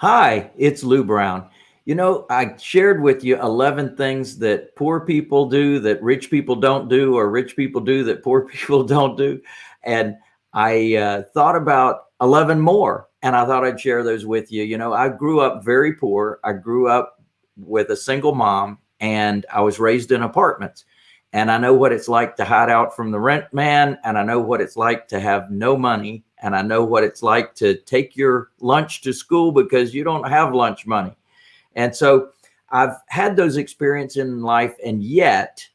Hi, it's Lou Brown. You know, I shared with you 11 things that poor people do that rich people don't do, or rich people do that poor people don't do. And I uh, thought about 11 more and I thought I'd share those with you. You know, I grew up very poor. I grew up with a single mom and I was raised in apartments. And I know what it's like to hide out from the rent man. And I know what it's like to have no money. And I know what it's like to take your lunch to school because you don't have lunch money. And so I've had those experiences in life. And yet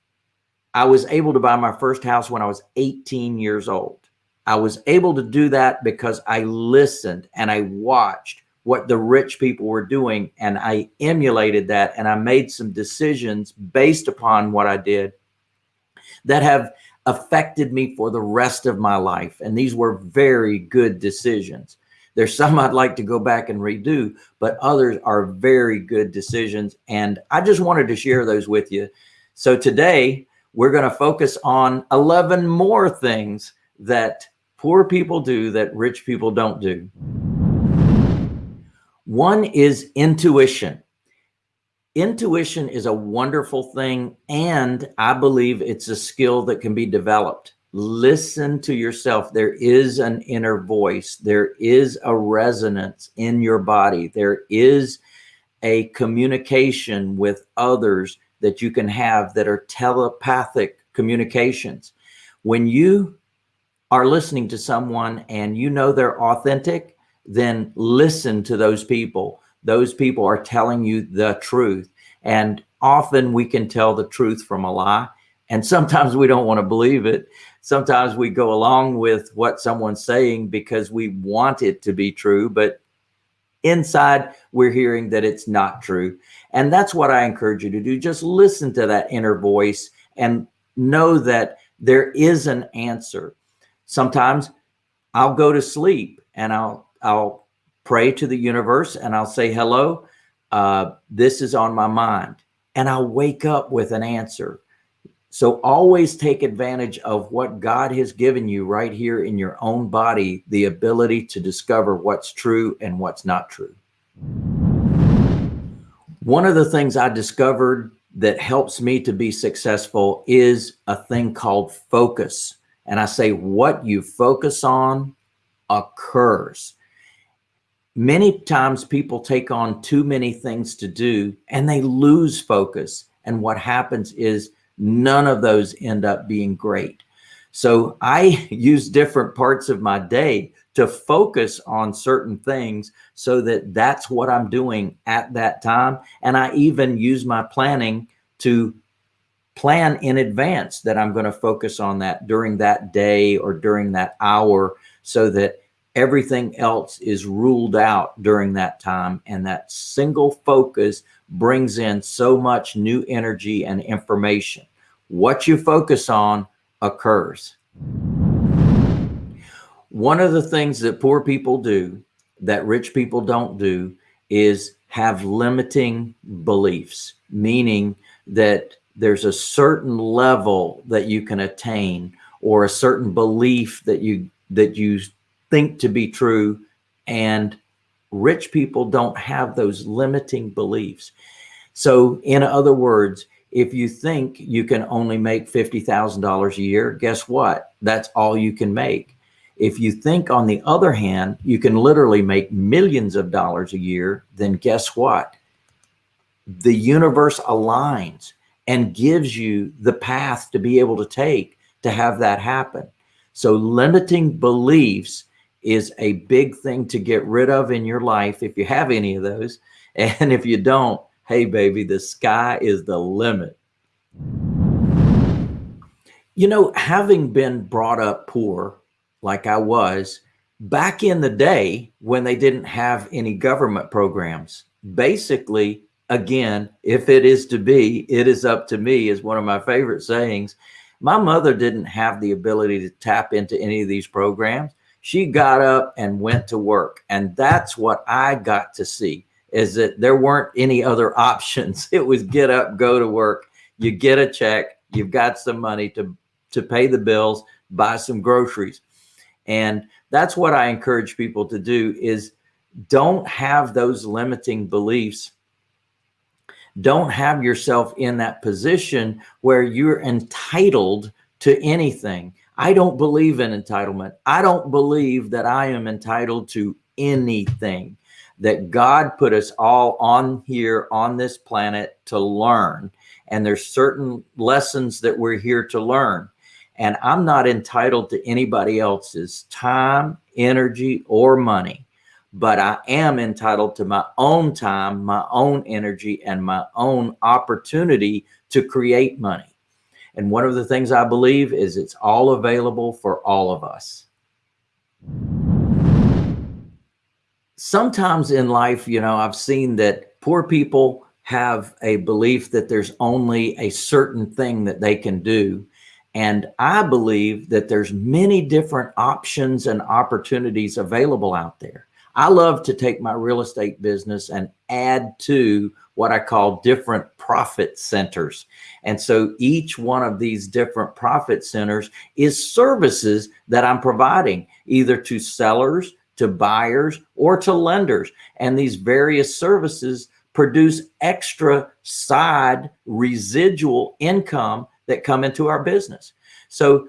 I was able to buy my first house when I was 18 years old. I was able to do that because I listened and I watched what the rich people were doing and I emulated that and I made some decisions based upon what I did that have affected me for the rest of my life. And these were very good decisions. There's some I'd like to go back and redo, but others are very good decisions. And I just wanted to share those with you. So today we're going to focus on 11 more things that poor people do that rich people don't do. One is intuition. Intuition is a wonderful thing. And I believe it's a skill that can be developed. Listen to yourself. There is an inner voice. There is a resonance in your body. There is a communication with others that you can have that are telepathic communications. When you are listening to someone and you know they're authentic, then listen to those people. Those people are telling you the truth. And often we can tell the truth from a lie. And sometimes we don't want to believe it. Sometimes we go along with what someone's saying because we want it to be true, but inside we're hearing that it's not true. And that's what I encourage you to do. Just listen to that inner voice and know that there is an answer. Sometimes I'll go to sleep and I'll, I'll pray to the universe and I'll say, hello, uh, this is on my mind. And I'll wake up with an answer. So always take advantage of what God has given you right here in your own body, the ability to discover what's true and what's not true. One of the things I discovered that helps me to be successful is a thing called focus. And I say, what you focus on occurs. Many times people take on too many things to do and they lose focus. And what happens is none of those end up being great. So I use different parts of my day to focus on certain things so that that's what I'm doing at that time. And I even use my planning to plan in advance that I'm going to focus on that during that day or during that hour so that everything else is ruled out during that time. And that single focus brings in so much new energy and information. What you focus on occurs. One of the things that poor people do that rich people don't do is have limiting beliefs, meaning that there's a certain level that you can attain or a certain belief that you that you think to be true and rich people don't have those limiting beliefs. So in other words if you think you can only make $50,000 a year guess what? That's all you can make. If you think on the other hand you can literally make millions of dollars a year then guess what? The universe aligns and gives you the path to be able to take to have that happen. So limiting beliefs is a big thing to get rid of in your life if you have any of those. And if you don't, hey baby, the sky is the limit. You know, having been brought up poor like I was, back in the day when they didn't have any government programs, basically again, if it is to be, it is up to me is one of my favorite sayings. My mother didn't have the ability to tap into any of these programs. She got up and went to work. And that's what I got to see is that there weren't any other options. It was get up, go to work. You get a check, you've got some money to, to pay the bills, buy some groceries. And that's what I encourage people to do is don't have those limiting beliefs don't have yourself in that position where you're entitled to anything. I don't believe in entitlement. I don't believe that I am entitled to anything that God put us all on here on this planet to learn. And there's certain lessons that we're here to learn. And I'm not entitled to anybody else's time, energy, or money but I am entitled to my own time, my own energy, and my own opportunity to create money. And one of the things I believe is it's all available for all of us. Sometimes in life, you know, I've seen that poor people have a belief that there's only a certain thing that they can do. And I believe that there's many different options and opportunities available out there. I love to take my real estate business and add to what I call different profit centers. And so each one of these different profit centers is services that I'm providing either to sellers, to buyers, or to lenders. And these various services produce extra side residual income that come into our business. So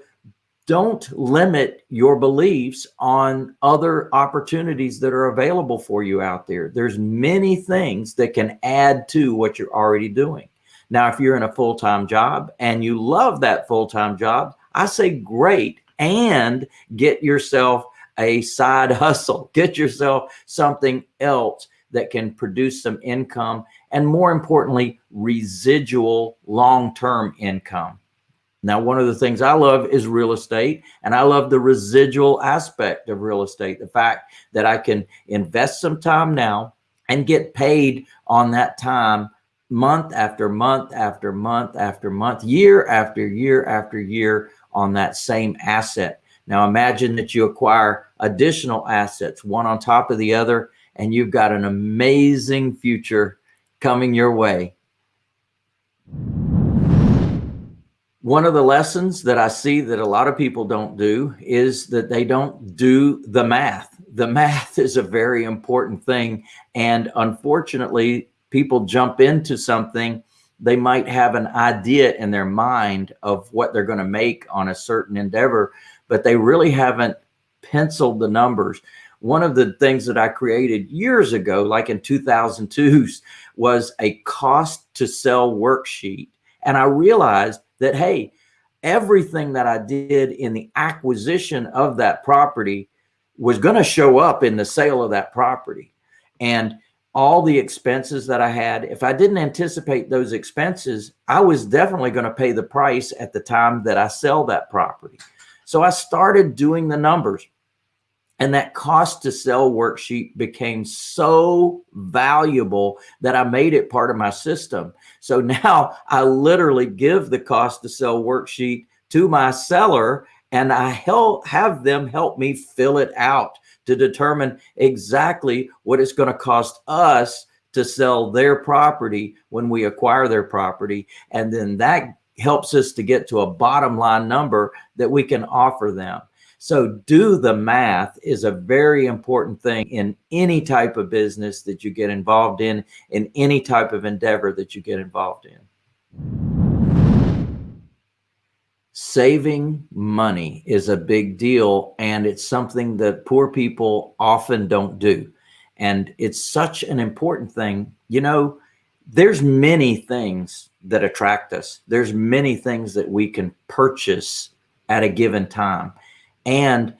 don't limit your beliefs on other opportunities that are available for you out there. There's many things that can add to what you're already doing. Now, if you're in a full-time job and you love that full-time job, I say great and get yourself a side hustle, get yourself something else that can produce some income and more importantly, residual long-term income. Now, one of the things I love is real estate, and I love the residual aspect of real estate. The fact that I can invest some time now and get paid on that time month after month after month after month, year after year after year on that same asset. Now, imagine that you acquire additional assets, one on top of the other, and you've got an amazing future coming your way. One of the lessons that I see that a lot of people don't do is that they don't do the math. The math is a very important thing. And unfortunately, people jump into something, they might have an idea in their mind of what they're going to make on a certain endeavor, but they really haven't penciled the numbers. One of the things that I created years ago, like in 2002, was a cost to sell worksheet. And I realized that, hey, everything that I did in the acquisition of that property was going to show up in the sale of that property. And all the expenses that I had, if I didn't anticipate those expenses, I was definitely going to pay the price at the time that I sell that property. So I started doing the numbers. And that cost to sell worksheet became so valuable that I made it part of my system. So now I literally give the cost to sell worksheet to my seller and I help have them help me fill it out to determine exactly what it's going to cost us to sell their property when we acquire their property. And then that helps us to get to a bottom line number that we can offer them. So do the math is a very important thing in any type of business that you get involved in, in any type of endeavor that you get involved in. Saving money is a big deal and it's something that poor people often don't do. And it's such an important thing. You know, there's many things that attract us. There's many things that we can purchase at a given time. And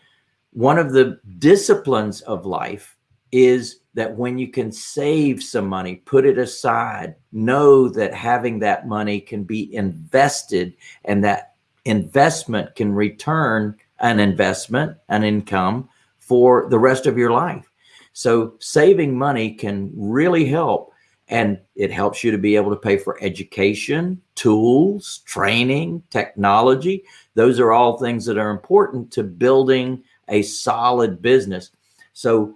one of the disciplines of life is that when you can save some money, put it aside, know that having that money can be invested and that investment can return an investment, an income for the rest of your life. So saving money can really help and it helps you to be able to pay for education, tools, training, technology. Those are all things that are important to building a solid business. So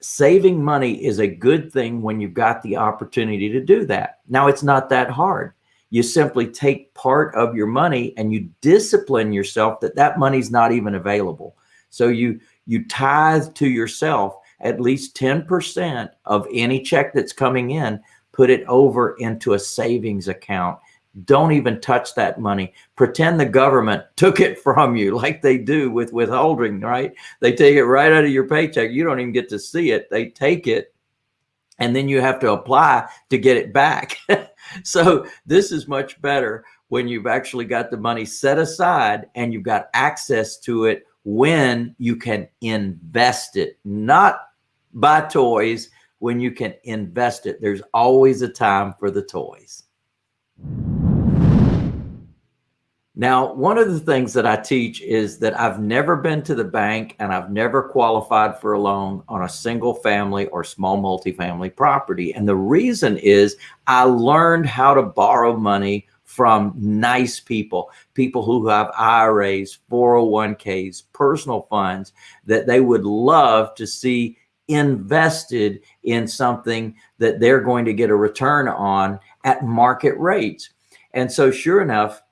saving money is a good thing when you've got the opportunity to do that. Now, it's not that hard. You simply take part of your money and you discipline yourself that that money's not even available. So you, you tithe to yourself at least 10% of any check that's coming in, put it over into a savings account. Don't even touch that money. Pretend the government took it from you like they do with withholding, right? They take it right out of your paycheck. You don't even get to see it. They take it and then you have to apply to get it back. so this is much better when you've actually got the money set aside and you've got access to it when you can invest it, not buy toys, when you can invest it. There's always a time for the toys. Now, one of the things that I teach is that I've never been to the bank and I've never qualified for a loan on a single family or small multifamily property. And the reason is I learned how to borrow money from nice people, people who have IRAs, 401ks, personal funds that they would love to see invested in something that they're going to get a return on at market rates. And so sure enough,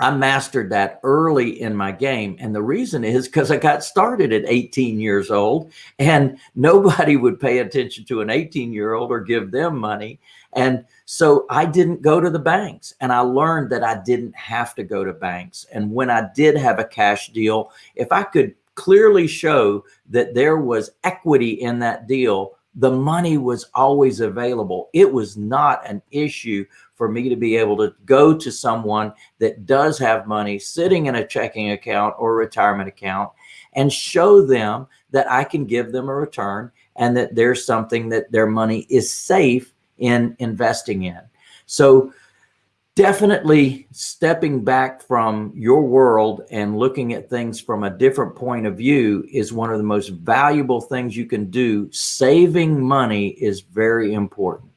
I mastered that early in my game. And the reason is because I got started at 18 years old and nobody would pay attention to an 18 year old or give them money. And so I didn't go to the banks and I learned that I didn't have to go to banks. And when I did have a cash deal, if I could clearly show that there was equity in that deal, the money was always available. It was not an issue for me to be able to go to someone that does have money sitting in a checking account or retirement account and show them that I can give them a return and that there's something that their money is safe in investing in. So definitely stepping back from your world and looking at things from a different point of view is one of the most valuable things you can do. Saving money is very important.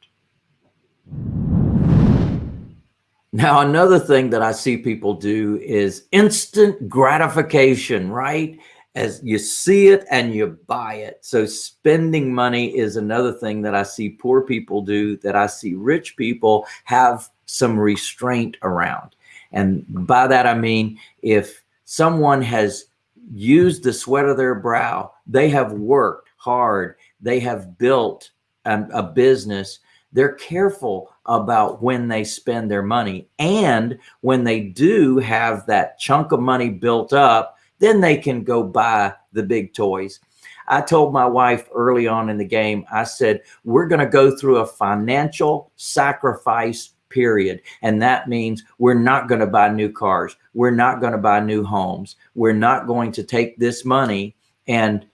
Now, another thing that I see people do is instant gratification, right? As you see it and you buy it. So spending money is another thing that I see poor people do that I see rich people have some restraint around. And by that, I mean, if someone has used the sweat of their brow, they have worked hard, they have built a, a business, they're careful about when they spend their money. And when they do have that chunk of money built up, then they can go buy the big toys. I told my wife early on in the game, I said, we're going to go through a financial sacrifice period. And that means we're not going to buy new cars. We're not going to buy new homes. We're not going to take this money and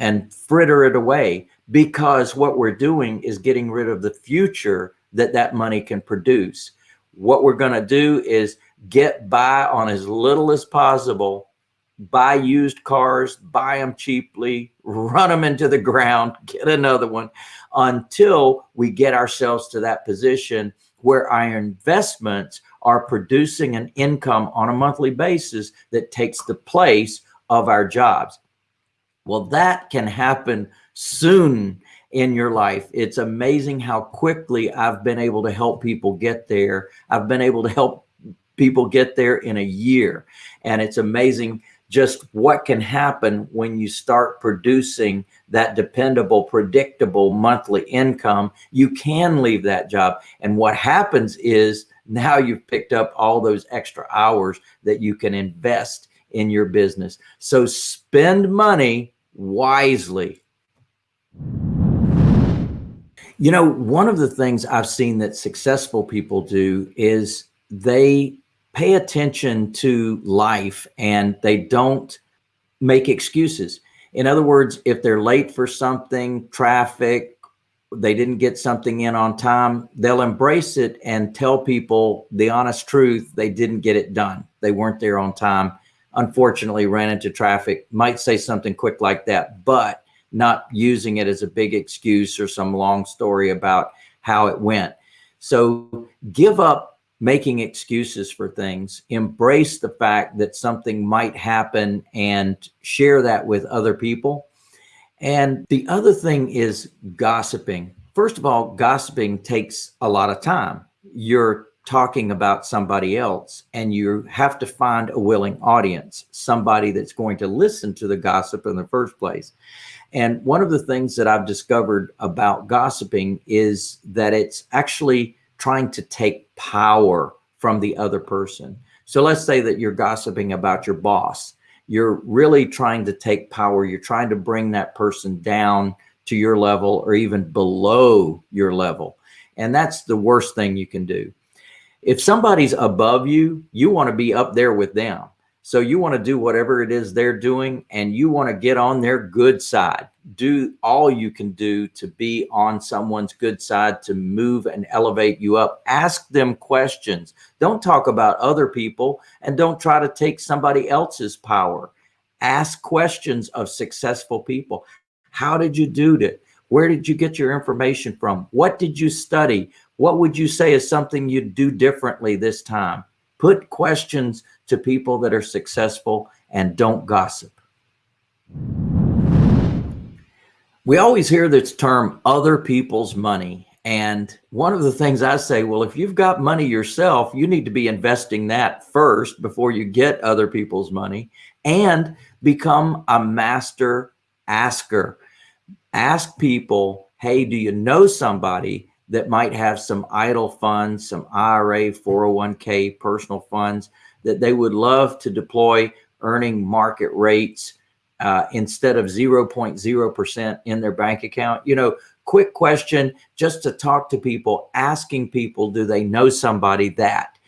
and fritter it away because what we're doing is getting rid of the future that that money can produce. What we're going to do is get by on as little as possible, buy used cars, buy them cheaply, run them into the ground, get another one until we get ourselves to that position where our investments are producing an income on a monthly basis that takes the place of our jobs. Well, that can happen soon in your life. It's amazing how quickly I've been able to help people get there. I've been able to help people get there in a year. And it's amazing just what can happen when you start producing that dependable, predictable monthly income. You can leave that job. And what happens is now you've picked up all those extra hours that you can invest in your business. So spend money wisely. You know, one of the things I've seen that successful people do is they pay attention to life and they don't make excuses. In other words, if they're late for something, traffic, they didn't get something in on time, they'll embrace it and tell people the honest truth. They didn't get it done. They weren't there on time unfortunately ran into traffic, might say something quick like that, but not using it as a big excuse or some long story about how it went. So give up making excuses for things, embrace the fact that something might happen and share that with other people. And the other thing is gossiping. First of all, gossiping takes a lot of time. You're talking about somebody else and you have to find a willing audience, somebody that's going to listen to the gossip in the first place. And one of the things that I've discovered about gossiping is that it's actually trying to take power from the other person. So let's say that you're gossiping about your boss. You're really trying to take power. You're trying to bring that person down to your level or even below your level. And that's the worst thing you can do. If somebody's above you, you want to be up there with them. So you want to do whatever it is they're doing and you want to get on their good side. Do all you can do to be on someone's good side to move and elevate you up. Ask them questions. Don't talk about other people and don't try to take somebody else's power. Ask questions of successful people. How did you do it? Where did you get your information from? What did you study? What would you say is something you'd do differently this time? Put questions to people that are successful and don't gossip. We always hear this term, other people's money. And one of the things I say, well, if you've got money yourself, you need to be investing that first before you get other people's money and become a master asker. Ask people, hey, do you know somebody that might have some idle funds, some IRA, 401k, personal funds that they would love to deploy earning market rates uh, instead of 0.0% in their bank account. You know, quick question just to talk to people, asking people, do they know somebody that?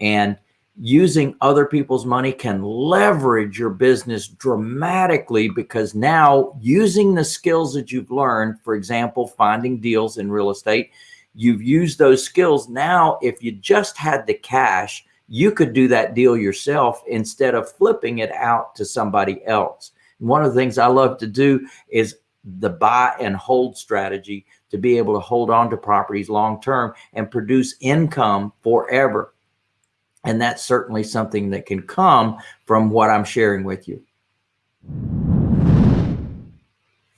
And using other people's money can leverage your business dramatically because now using the skills that you've learned, for example, finding deals in real estate, you've used those skills. Now, if you just had the cash, you could do that deal yourself instead of flipping it out to somebody else. One of the things I love to do is the buy and hold strategy to be able to hold on to properties long term and produce income forever. And that's certainly something that can come from what I'm sharing with you.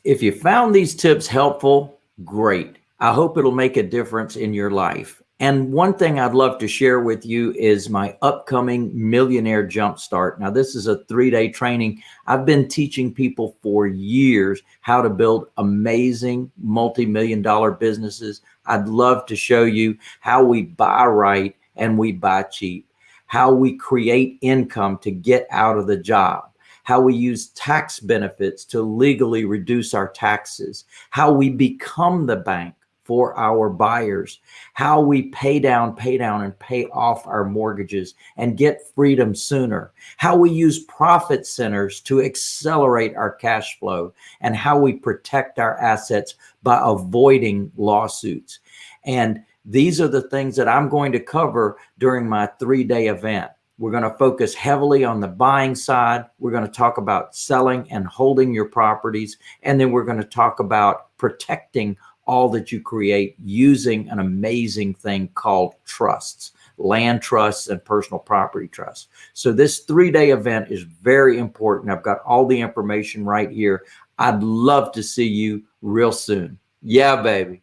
If you found these tips helpful, great. I hope it'll make a difference in your life. And one thing I'd love to share with you is my upcoming Millionaire Jumpstart. Now, this is a three-day training. I've been teaching people for years how to build amazing multi-million dollar businesses. I'd love to show you how we buy right and we buy cheap, how we create income to get out of the job, how we use tax benefits to legally reduce our taxes, how we become the bank, for our buyers, how we pay down, pay down and pay off our mortgages and get freedom sooner, how we use profit centers to accelerate our cash flow and how we protect our assets by avoiding lawsuits. And these are the things that I'm going to cover during my three day event. We're going to focus heavily on the buying side. We're going to talk about selling and holding your properties. And then we're going to talk about protecting all that you create using an amazing thing called trusts, land trusts and personal property trusts. So this three-day event is very important. I've got all the information right here. I'd love to see you real soon. Yeah, baby.